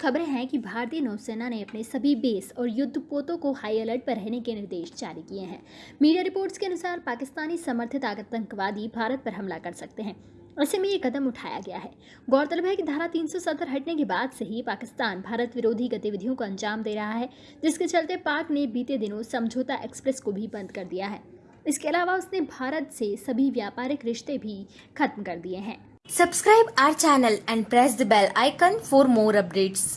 खबरें हैं कि भारतीय नौसेना ने अपने सभी बेस और युद्धपोतों को हाई अलर्ट पर रहने के निर्देश जारी किए हैं। मीडिया रिपोर्ट्स के अनुसार पाकिस्तानी समर्थित आतंकवादी भारत पर हमला कर सकते हैं। ऐसे में ये कदम उठाया गया है। गौरतलब है कि धारा 370 हटने के बाद से ही पाकिस्तान भारत विरोधी गतिविधियों को अंजाम दे रहा है, जिसके चलते पाक ने बीते दिनों समझौता एक्सप्रेस को भी बंद कर दिया है। इसके अलावा उसने भारत से सभी व्यापारिक रिश्ते भी खत्म कर दिए हैं। Subscribe our channel and press the bell icon for more updates.